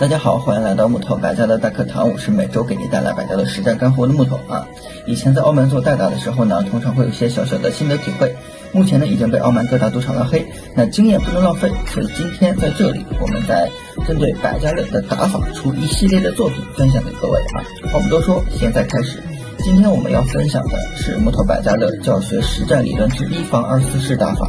大家好，欢迎来到木头百家乐大课堂，我是每周给你带来百家乐实战干货的木头啊。以前在澳门做代打的时候呢，通常会有一些小小的心得体会。目前呢，已经被澳门各大赌场拉黑，那经验不能浪费，所以今天在这里，我们在针对百家乐的打法出一系列的作品分享给各位啊。话不多说，现在开始。今天我们要分享的是木头百家乐教学实战理论之一防二四式打法。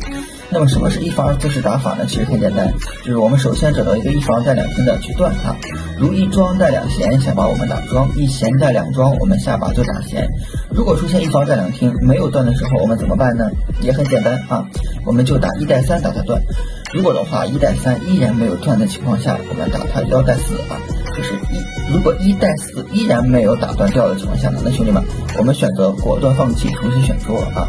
那么什么是一防二四式打法呢？其实很简单，就是我们首先找到一个一防带两听的去断它，如一庄带两闲，下把我们打庄；一闲带两庄，我们下把就打闲。如果出现一防带两听没有断的时候，我们怎么办呢？也很简单啊，我们就打一带三打它断。如果的话一带三依然没有断的情况下，我们打它幺带四啊，就是一如果一带四依然没有打断掉的情况下呢，那兄弟们，我们选择果断放弃，重新选桌啊。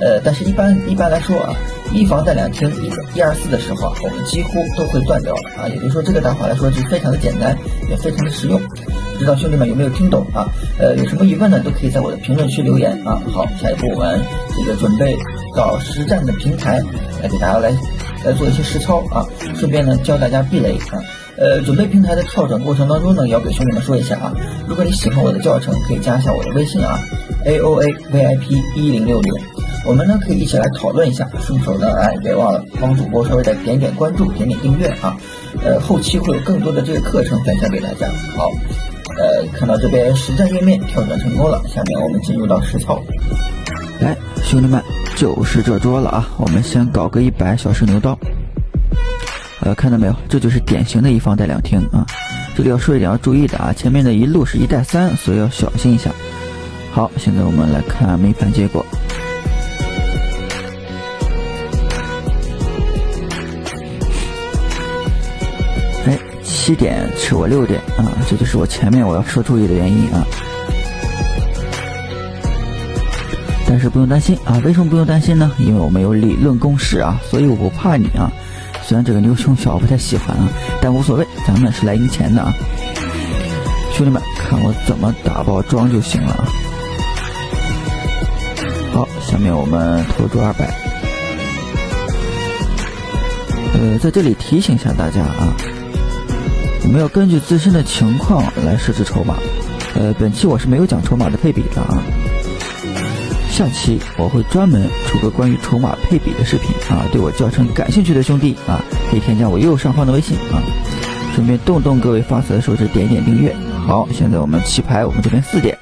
呃，但是一般一般来说啊。一房带两厅，一一二四的时候啊，我们几乎都会断掉啊。也就是说，这个打法来说是非常的简单，也非常的实用。不知道兄弟们有没有听懂啊？呃，有什么疑问呢，都可以在我的评论区留言啊。好，下一步我们这个准备到实战的平台来给大家来来做一些实操啊，顺便呢教大家避雷啊。呃，准备平台的跳转过程当中呢，也要给兄弟们说一下啊。如果你喜欢我的教程，可以加一下我的微信啊，A O A V I P 一零六零。我们呢可以一起来讨论一下，顺手呢哎别忘了帮主播稍微的点点关注，点点订阅啊，呃后期会有更多的这个课程分享给大家。好，呃看到这边实战页面跳转成功了，下面我们进入到实操。来，兄弟们就是这桌了啊，我们先搞个一百小试牛刀。呃看到没有，这就是典型的一方带两听啊。这里要说一点要注意的啊，前面的一路是一带三，所以要小心一下。好，现在我们来看没盘结果。七点吃我六点啊，这就是我前面我要说注意的原因啊。但是不用担心啊，为什么不用担心呢？因为我们有理论公式啊，所以我不怕你啊。虽然这个牛熊小不太喜欢啊，但无所谓，咱们是来赢钱的啊。兄弟们，看我怎么打包装就行了啊。好，下面我们投注二百。呃，在这里提醒一下大家啊。我们要根据自身的情况来设置筹码，呃，本期我是没有讲筹码的配比的啊，下期我会专门出个关于筹码配比的视频啊，对我教程感兴趣的兄弟啊，可以添加我右上方的微信啊，顺便动动各位发财的手指，点一点订阅。好，现在我们棋牌，我们这边四点。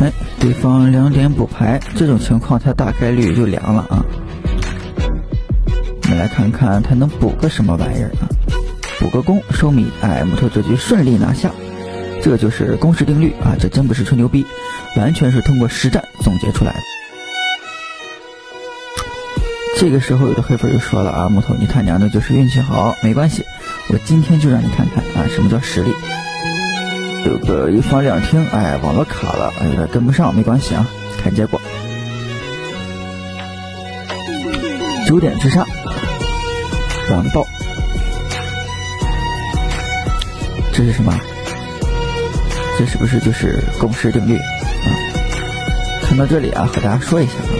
哎对方两点补牌，这种情况他大概率就凉了啊。我们来看看他能补个什么玩意儿啊？补个攻收米，哎，木头这局顺利拿下，这就是公式定律啊！这真不是吹牛逼，完全是通过实战总结出来的。这个时候有的黑粉就说了啊，木头你他娘的就是运气好，没关系，我今天就让你看看啊，什么叫实力。有个一房两厅，哎，网络卡了，有点跟不上，没关系啊，看结果。九点之上，晚报。这是什么？这是不是就是公式定律啊？看到这里啊，和大家说一下啊，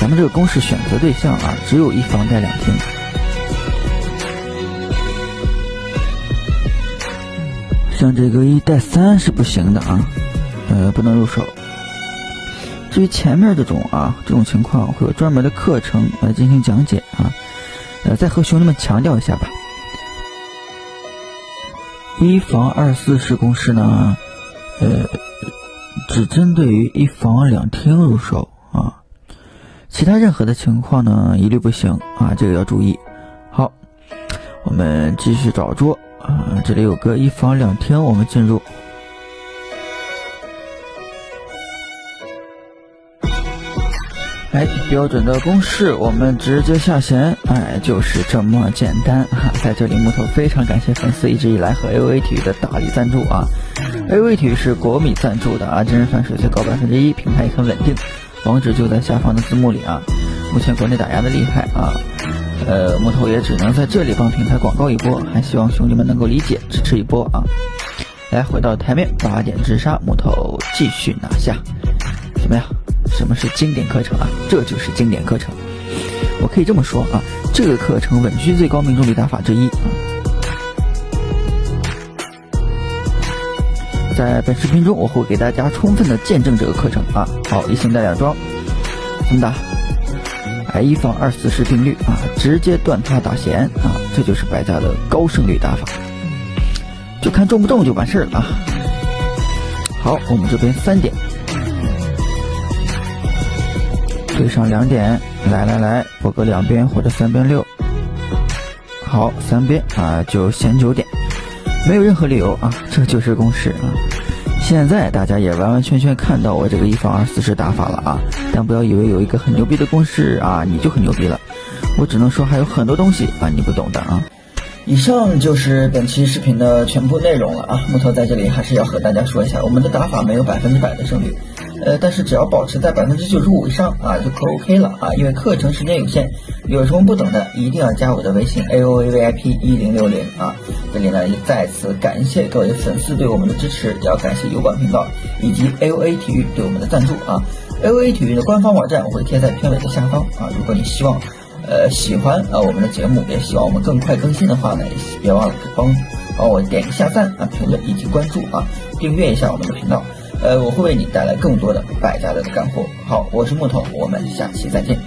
咱们这个公式选择对象啊，只有一房带两厅。像这个一带三是不行的啊，呃，不能入手。至于前面这种啊，这种情况会有专门的课程来进行讲解啊。呃，再和兄弟们强调一下吧，一房二四式公式呢，呃，只针对于一房两厅入手啊，其他任何的情况呢，一律不行啊，这个要注意。好，我们继续找桌。啊，这里有个一房两厅，我们进入。哎，标准的公式，我们直接下弦，哎，就是这么简单哈。在这里，木头非常感谢粉丝一直以来和 A O A 体育的大力赞助啊。A O A 体育是国米赞助的啊，真人反水最高百分之一，平台也很稳定，网址就在下方的字幕里啊。目前国内打压的厉害啊。呃，木头也只能在这里帮平台广告一波，还希望兄弟们能够理解支持一波啊！来，回到台面，八点直杀，木头继续拿下，怎么样？什么是经典课程啊？这就是经典课程。我可以这么说啊，这个课程稳居最高命中率打法之一啊。在本视频中，我会给大家充分的见证这个课程啊。好，一星带两装，怎么打？哎，一放二四十定律啊，直接断他打弦啊，这就是白家的高胜率打法，就看中不中就完事儿了啊。好，我们这边三点。对上两点，来来来，我个两边或者三边六。好，三边啊，就先九点，没有任何理由啊，这就是公式啊。现在大家也完完全全看到我这个一防二四十打法了啊，但不要以为有一个很牛逼的公式啊，你就很牛逼了。我只能说还有很多东西啊，你不懂的啊。以上就是本期视频的全部内容了啊！木头在这里还是要和大家说一下，我们的打法没有百分之百的胜率，呃，但是只要保持在百分之九十五以上啊，就可 OK 了啊！因为课程时间有限，有什么不懂的，一定要加我的微信 A O A V I P 一零六零啊！这里呢也再次感谢各位粉丝对我们的支持，也要感谢油管频道以及 A O A 体育对我们的赞助啊！A O A 体育的官方网站我会贴在片尾的下方啊，如果你希望。呃，喜欢啊我们的节目，也希望我们更快更新的话呢，也别忘了帮帮我点一下赞啊、评论以及关注啊，订阅一下我们的频道。呃，我会为你带来更多的百家乐的干货。好，我是木头，我们下期再见。